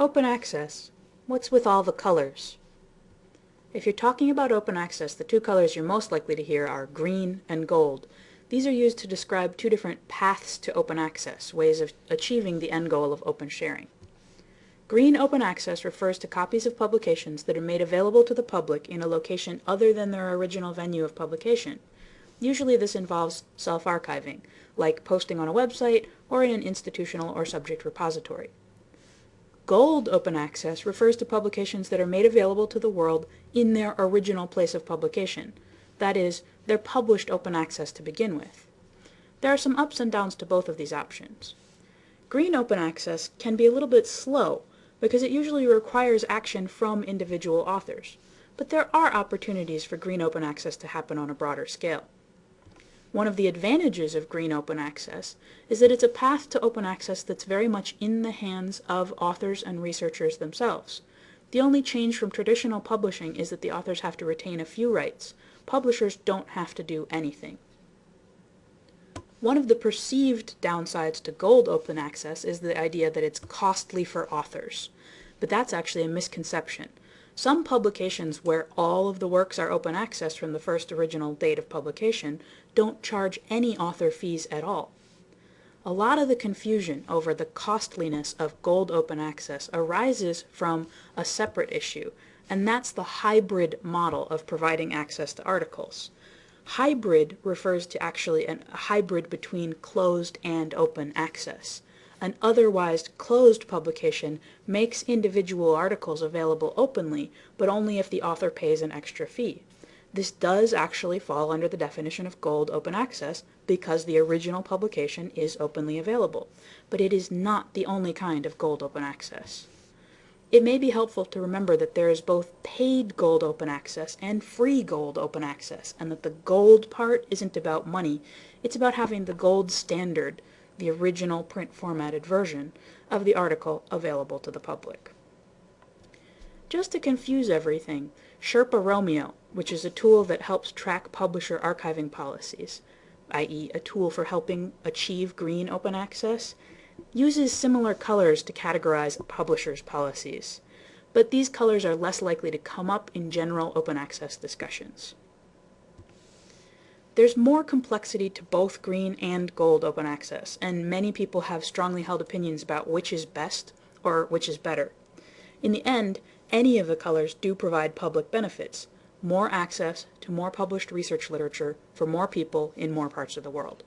Open access. What's with all the colors? If you're talking about open access, the two colors you're most likely to hear are green and gold. These are used to describe two different paths to open access, ways of achieving the end goal of open sharing. Green open access refers to copies of publications that are made available to the public in a location other than their original venue of publication. Usually this involves self-archiving, like posting on a website or in an institutional or subject repository. Gold open access refers to publications that are made available to the world in their original place of publication. That is, they're published open access to begin with. There are some ups and downs to both of these options. Green open access can be a little bit slow because it usually requires action from individual authors, but there are opportunities for green open access to happen on a broader scale. One of the advantages of green open access is that it's a path to open access that's very much in the hands of authors and researchers themselves. The only change from traditional publishing is that the authors have to retain a few rights. Publishers don't have to do anything. One of the perceived downsides to gold open access is the idea that it's costly for authors. But that's actually a misconception. Some publications where all of the works are open access from the first original date of publication don't charge any author fees at all. A lot of the confusion over the costliness of gold open access arises from a separate issue, and that's the hybrid model of providing access to articles. Hybrid refers to actually a hybrid between closed and open access. An otherwise closed publication makes individual articles available openly, but only if the author pays an extra fee. This does actually fall under the definition of gold open access because the original publication is openly available, but it is not the only kind of gold open access. It may be helpful to remember that there is both paid gold open access and free gold open access, and that the gold part isn't about money, it's about having the gold standard the original print formatted version of the article available to the public. Just to confuse everything, Sherpa Romeo, which is a tool that helps track publisher archiving policies, i.e. a tool for helping achieve green open access, uses similar colors to categorize publishers' policies, but these colors are less likely to come up in general open access discussions. There's more complexity to both green and gold open access, and many people have strongly held opinions about which is best or which is better. In the end, any of the colors do provide public benefits, more access to more published research literature for more people in more parts of the world.